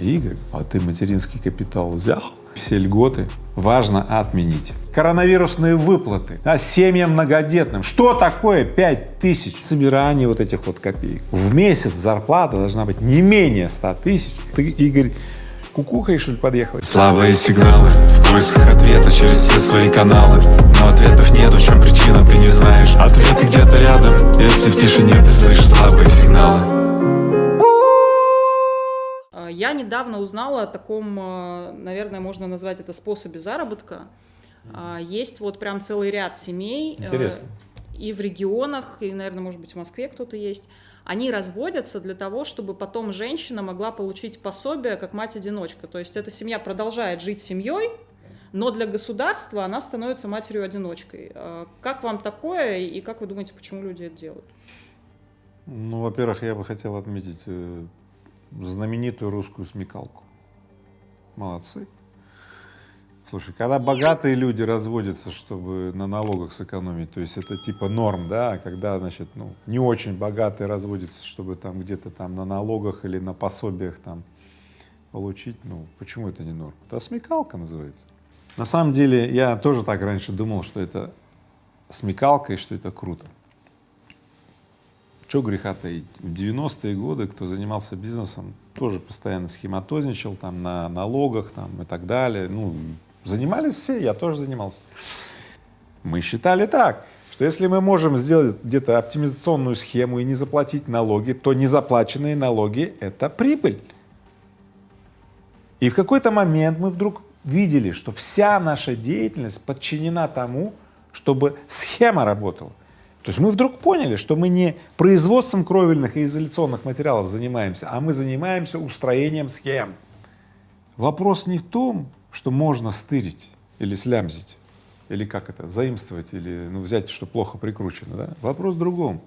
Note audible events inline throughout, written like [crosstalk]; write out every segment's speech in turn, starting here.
Игорь, а ты материнский капитал взял? Все льготы важно отменить. Коронавирусные выплаты, а семьям многодетным. Что такое пять тысяч? Собирание вот этих вот копеек. В месяц зарплата должна быть не менее 100 тысяч. Ты, Игорь, кукухой, что ли, подъехал? Слабые сигналы в поисках ответа через все свои каналы Но ответов нет, в чем причина, ты не знаешь Ответы где-то рядом, если в тишине ты слышишь слабые сигналы я недавно узнала о таком, э, наверное, можно назвать это способе заработка. Mm. Есть вот прям целый ряд семей. Э, Интересно. И в регионах, и, наверное, может быть, в Москве кто-то есть. Они разводятся для того, чтобы потом женщина могла получить пособие как мать-одиночка. То есть эта семья продолжает жить семьей, но для государства она становится матерью-одиночкой. Как вам такое и как вы думаете, почему люди это делают? Ну, во-первых, я бы хотел отметить знаменитую русскую смекалку. Молодцы. Слушай, когда богатые люди разводятся, чтобы на налогах сэкономить, то есть это типа норм, да, когда, значит, ну, не очень богатые разводятся, чтобы там где-то там на налогах или на пособиях там получить, ну, почему это не норм? Это смекалка называется. На самом деле я тоже так раньше думал, что это смекалка и что это круто. Что греха таить? В 90-е годы, кто занимался бизнесом, тоже постоянно схематозничал там на налогах там и так далее. Ну, занимались все, я тоже занимался. Мы считали так, что если мы можем сделать где-то оптимизационную схему и не заплатить налоги, то незаплаченные налоги — это прибыль. И в какой-то момент мы вдруг видели, что вся наша деятельность подчинена тому, чтобы схема работала. То есть мы вдруг поняли, что мы не производством кровельных и изоляционных материалов занимаемся, а мы занимаемся устроением схем. Вопрос не в том, что можно стырить или слямзить, или как это, заимствовать, или ну, взять, что плохо прикручено, да? Вопрос в другом.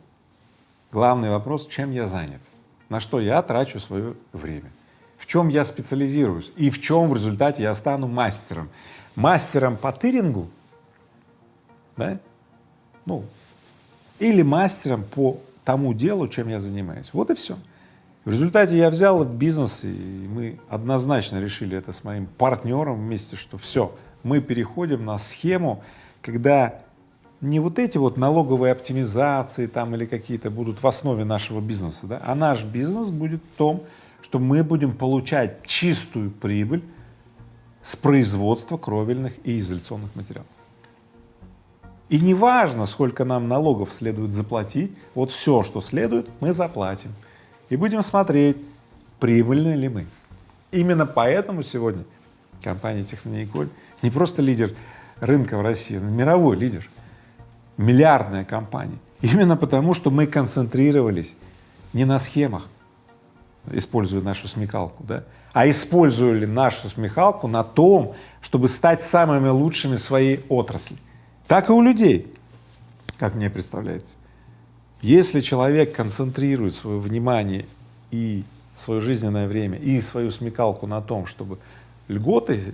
Главный вопрос, чем я занят, на что я трачу свое время, в чем я специализируюсь и в чем в результате я стану мастером. Мастером по тырингу, да? ну, или мастером по тому делу, чем я занимаюсь. Вот и все. В результате я взял бизнес, и мы однозначно решили это с моим партнером вместе, что все, мы переходим на схему, когда не вот эти вот налоговые оптимизации там или какие-то будут в основе нашего бизнеса, да, а наш бизнес будет в том, что мы будем получать чистую прибыль с производства кровельных и изоляционных материалов. И не важно, сколько нам налогов следует заплатить, вот все, что следует, мы заплатим. И будем смотреть, прибыльны ли мы. Именно поэтому сегодня компания Технониколь не просто лидер рынка в России, но мировой лидер, миллиардная компания. Именно потому, что мы концентрировались не на схемах, используя нашу смекалку, да, а использовали нашу смекалку на том, чтобы стать самыми лучшими в своей отрасли так и у людей, как мне представляется. Если человек концентрирует свое внимание и свое жизненное время, и свою смекалку на том, чтобы льготы,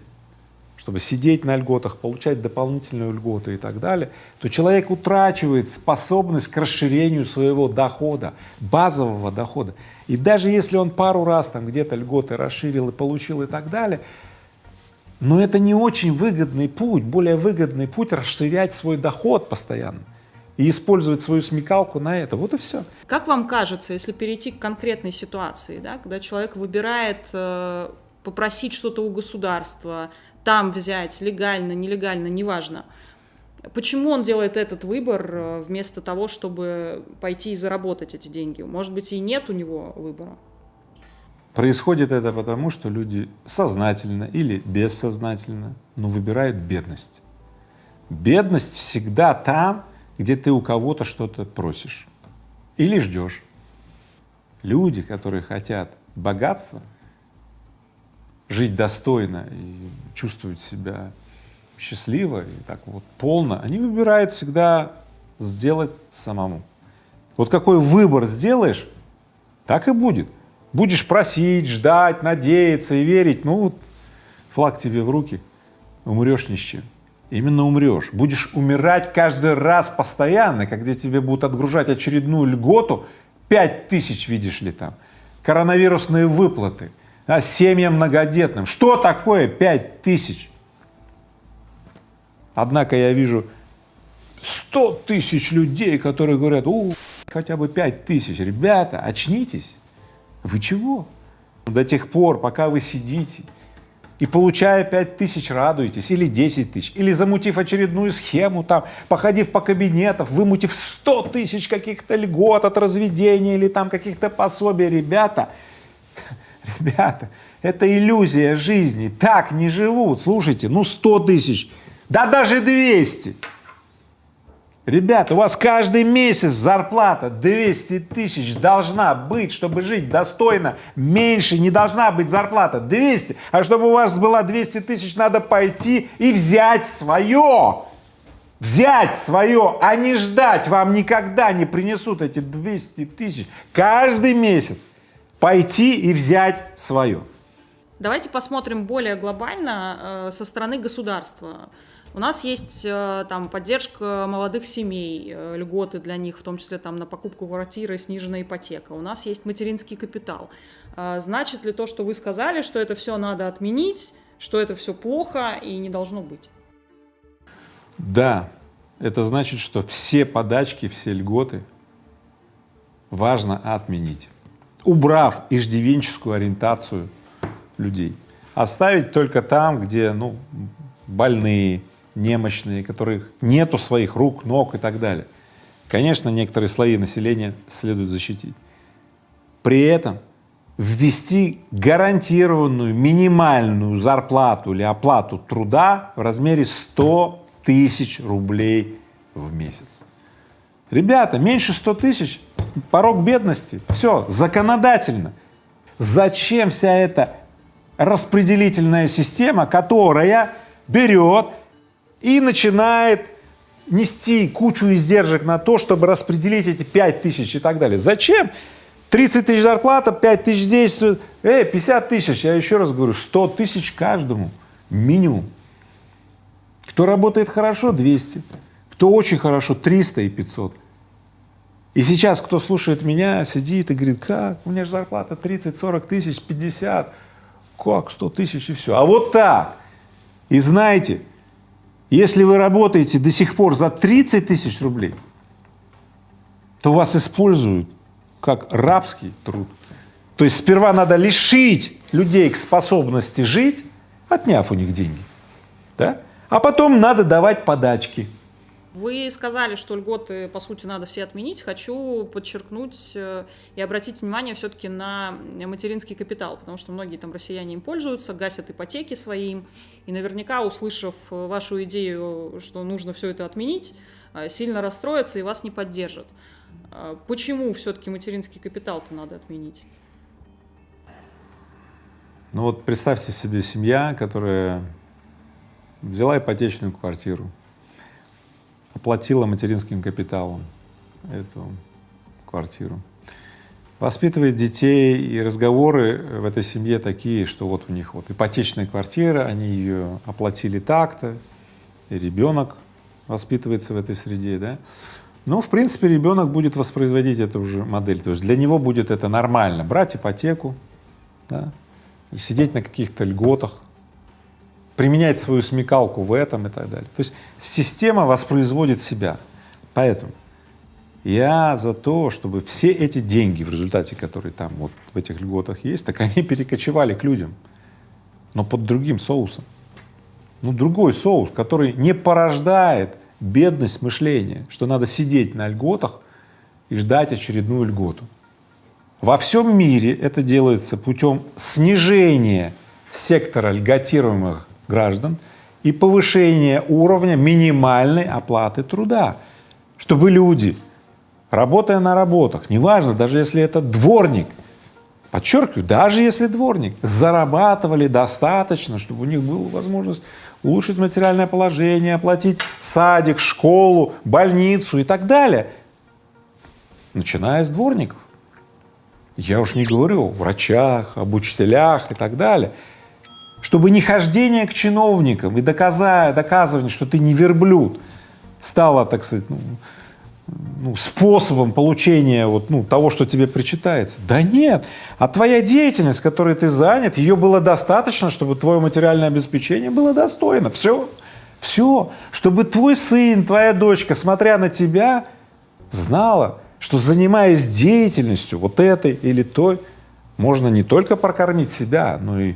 чтобы сидеть на льготах, получать дополнительные льготы и так далее, то человек утрачивает способность к расширению своего дохода, базового дохода. И даже если он пару раз там где-то льготы расширил и получил и так далее, но это не очень выгодный путь, более выгодный путь расширять свой доход постоянно и использовать свою смекалку на это. Вот и все. Как вам кажется, если перейти к конкретной ситуации, да, когда человек выбирает э, попросить что-то у государства, там взять, легально, нелегально, неважно, Почему он делает этот выбор э, вместо того, чтобы пойти и заработать эти деньги? Может быть, и нет у него выбора? Происходит это потому, что люди сознательно или бессознательно, но выбирают бедность. Бедность всегда там, где ты у кого-то что-то просишь или ждешь. Люди, которые хотят богатства, жить достойно и чувствовать себя счастливо и так вот полно, они выбирают всегда сделать самому. Вот какой выбор сделаешь, так и будет. Будешь просить, ждать, надеяться и верить, ну, флаг тебе в руки, умрешь ни с чем. Именно умрешь. Будешь умирать каждый раз постоянно, когда тебе будут отгружать очередную льготу, пять тысяч, видишь ли, там, коронавирусные выплаты, а семьям многодетным. Что такое 5 тысяч? Однако я вижу 100 тысяч людей, которые говорят, у, хотя бы 5 тысяч. Ребята, очнитесь. Вы чего? До тех пор, пока вы сидите и получая 5 тысяч радуетесь, или 10 тысяч, или замутив очередную схему, там, походив по кабинетам, вымутив 100 тысяч каких-то льгот от разведения или там каких-то пособий, ребята, [laughs] ребята, это иллюзия жизни, так не живут, слушайте, ну 100 тысяч, да даже 200, Ребята, у вас каждый месяц зарплата 200 тысяч должна быть, чтобы жить достойно. Меньше не должна быть зарплата 200. А чтобы у вас была 200 тысяч, надо пойти и взять свое. Взять свое, а не ждать. Вам никогда не принесут эти 200 тысяч. Каждый месяц пойти и взять свое. Давайте посмотрим более глобально э, со стороны государства. У нас есть э, там поддержка молодых семей, э, льготы для них, в том числе там на покупку квартиры, сниженная ипотека. У нас есть материнский капитал. А значит ли то, что вы сказали, что это все надо отменить, что это все плохо и не должно быть? Да, это значит, что все подачки, все льготы важно отменить, убрав иждивенческую ориентацию людей, оставить только там, где ну, больные, немощные, которых нету своих рук, ног и так далее. Конечно, некоторые слои населения следует защитить. При этом ввести гарантированную минимальную зарплату или оплату труда в размере 100 тысяч рублей в месяц. Ребята, меньше 100 тысяч — порог бедности. Все, законодательно. Зачем вся эта распределительная система, которая берет и начинает нести кучу издержек на то, чтобы распределить эти 5 тысяч и так далее. Зачем? 30 тысяч зарплата, 5 тысяч здесь, э, 50 тысяч, я еще раз говорю, 100 тысяч каждому, минимум. Кто работает хорошо, 200, кто очень хорошо, 300 и 500. И сейчас, кто слушает меня, сидит и говорит, как, у меня же зарплата 30-40 тысяч, 50, как 100 тысяч и все. А вот так. И знаете, если вы работаете до сих пор за 30 тысяч рублей, то вас используют как рабский труд. То есть сперва надо лишить людей к способности жить, отняв у них деньги, да? а потом надо давать подачки. Вы сказали, что льготы, по сути, надо все отменить. Хочу подчеркнуть э, и обратить внимание все-таки на материнский капитал, потому что многие там россияне им пользуются, гасят ипотеки своим, и наверняка, услышав вашу идею, что нужно все это отменить, э, сильно расстроятся и вас не поддержат. Э, почему все-таки материнский капитал-то надо отменить? Ну вот представьте себе семья, которая взяла ипотечную квартиру, оплатила материнским капиталом эту квартиру, воспитывает детей, и разговоры в этой семье такие, что вот у них вот ипотечная квартира, они ее оплатили так-то, и ребенок воспитывается в этой среде, да. Ну, в принципе, ребенок будет воспроизводить эту же модель, то есть для него будет это нормально, брать ипотеку, да, сидеть на каких-то льготах, применять свою смекалку в этом и так далее. То есть система воспроизводит себя. Поэтому я за то, чтобы все эти деньги, в результате которые там вот в этих льготах есть, так они перекочевали к людям, но под другим соусом. Ну, другой соус, который не порождает бедность мышления, что надо сидеть на льготах и ждать очередную льготу. Во всем мире это делается путем снижения сектора льготируемых граждан и повышение уровня минимальной оплаты труда, чтобы люди, работая на работах, неважно, даже если это дворник, подчеркиваю, даже если дворник, зарабатывали достаточно, чтобы у них была возможность улучшить материальное положение, оплатить садик, школу, больницу и так далее, начиная с дворников. Я уж не говорю о врачах, об учителях и так далее чтобы не хождение к чиновникам и доказа, доказывание, что ты не верблюд, стало, так сказать, ну, ну, способом получения вот, ну, того, что тебе причитается. Да нет, а твоя деятельность, которой ты занят, ее было достаточно, чтобы твое материальное обеспечение было достойно. Все, все, чтобы твой сын, твоя дочка, смотря на тебя, знала, что занимаясь деятельностью вот этой или той, можно не только прокормить себя, но и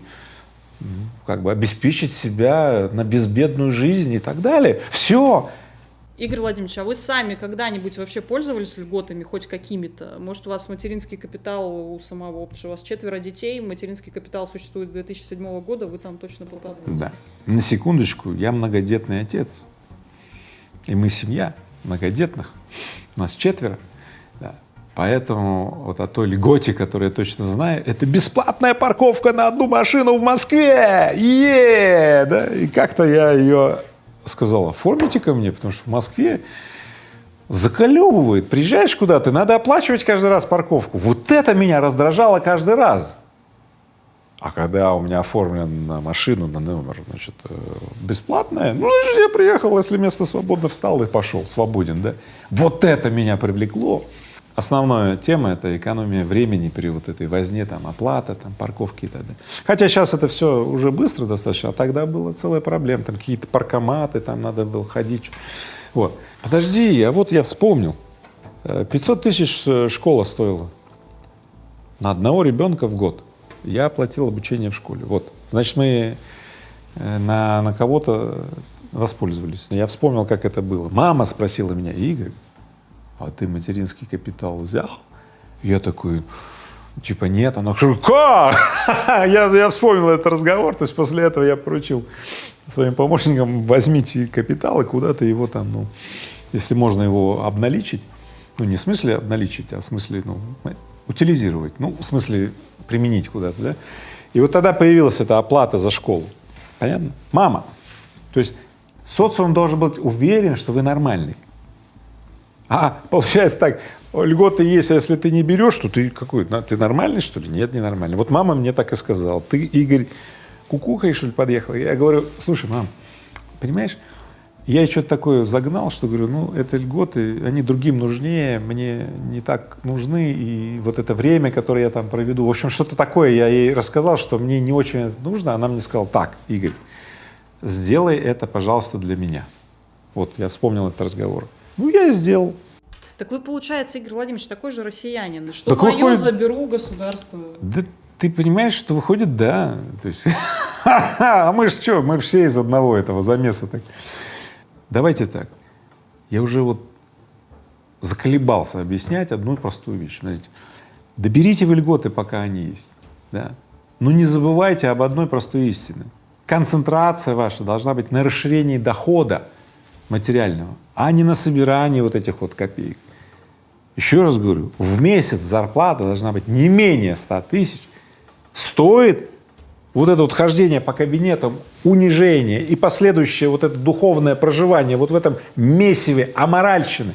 как бы обеспечить себя на безбедную жизнь и так далее. Все, Игорь Владимирович, а вы сами когда-нибудь вообще пользовались льготами хоть какими-то? Может, у вас материнский капитал у самого, потому что у вас четверо детей, материнский капитал существует с 2007 года, вы там точно попадаете. Да. На секундочку, я многодетный отец. И мы семья многодетных. У нас четверо. Да. Поэтому вот о той льготе, которую я точно знаю, это бесплатная парковка на одну машину в Москве! Е! Да? И как-то я ее сказал, оформите ко мне, потому что в Москве заколебывает. Приезжаешь куда-то, надо оплачивать каждый раз парковку. Вот это меня раздражало каждый раз. А когда у меня оформлен машину, на номер, значит, э, бесплатная, ну, я приехал, если место свободно, встал и пошел, свободен, да. Вот это меня привлекло. Основная тема — это экономия времени при вот этой возне, там, оплата, там, парковки и так далее. Хотя сейчас это все уже быстро достаточно, а тогда была целая проблема, там какие-то паркоматы, там надо было ходить. Вот. Подожди, а вот я вспомнил, 500 э, тысяч э, школа стоила на одного ребенка в год. Я оплатил обучение в школе. Вот, значит, мы э, на, на кого-то воспользовались. Я вспомнил, как это было. Мама спросила меня, Игорь, а ты материнский капитал взял? Я такой, типа, нет. Она как? [laughs] я, я вспомнил этот разговор, то есть после этого я поручил своим помощникам, возьмите капитал и куда-то его там, ну, если можно его обналичить, ну, не в смысле обналичить, а в смысле, ну, утилизировать, ну, в смысле применить куда-то, да. И вот тогда появилась эта оплата за школу. Понятно? Мама. То есть социум должен быть уверен, что вы нормальный. А получается так, льготы есть, а если ты не берешь, то ты какой, ты нормальный что ли? Нет, не нормальный. Вот мама мне так и сказала, ты, Игорь, кукухой что ли подъехал? Я говорю, слушай, мам, понимаешь, я что-то такое загнал, что говорю, ну, это льготы, они другим нужнее, мне не так нужны, и вот это время, которое я там проведу, в общем, что-то такое я ей рассказал, что мне не очень нужно, она мне сказала, так, Игорь, сделай это, пожалуйста, для меня. Вот, я вспомнил этот разговор. Ну, я и сделал. Так вы, получается, Игорь Владимирович, такой же россиянин. Что так мое выходит... заберу государство. Да ты понимаешь, что выходит, да. То есть, [laughs] а мы же что, мы все из одного этого замеса. Так. Давайте так. Я уже вот заколебался объяснять одну простую вещь. Знаете, доберите вы льготы, пока они есть. Да. Но не забывайте об одной простой истине. Концентрация ваша должна быть на расширении дохода материального, а не на собирании вот этих вот копеек. Еще раз говорю, в месяц зарплата должна быть не менее 100 тысяч. Стоит вот это вот хождение по кабинетам, унижение и последующее вот это духовное проживание вот в этом месиве аморальщины,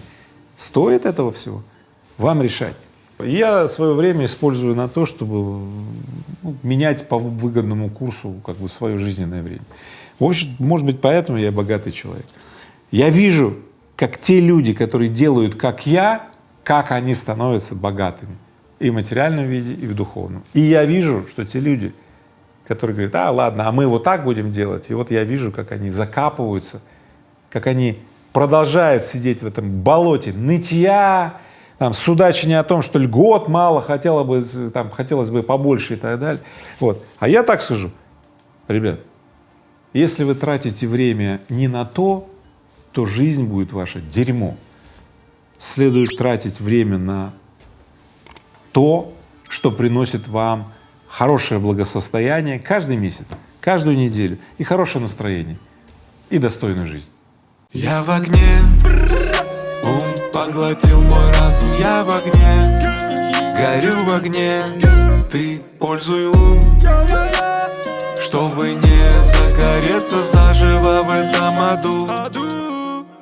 стоит этого всего? Вам решать. Я свое время использую на то, чтобы ну, менять по выгодному курсу как бы свое жизненное время. В общем, может быть, поэтому я богатый человек. Я вижу, как те люди, которые делают как я, как они становятся богатыми и в материальном виде, и в духовном. И я вижу, что те люди, которые говорят, а ладно, а мы вот так будем делать, и вот я вижу, как они закапываются, как они продолжают сидеть в этом болоте нытья, там, судачение о том, что льгот мало, хотело бы, там, хотелось бы побольше и так далее. Вот. А я так скажу, ребят, если вы тратите время не на то, то жизнь будет ваша дерьмо. Следует тратить время на то, что приносит вам хорошее благосостояние каждый месяц, каждую неделю и хорошее настроение и достойную жизнь. Я в огне, ум поглотил мой разум, я в огне, горю в огне, ты пользуй лун, чтобы не загореться заживо в этом аду.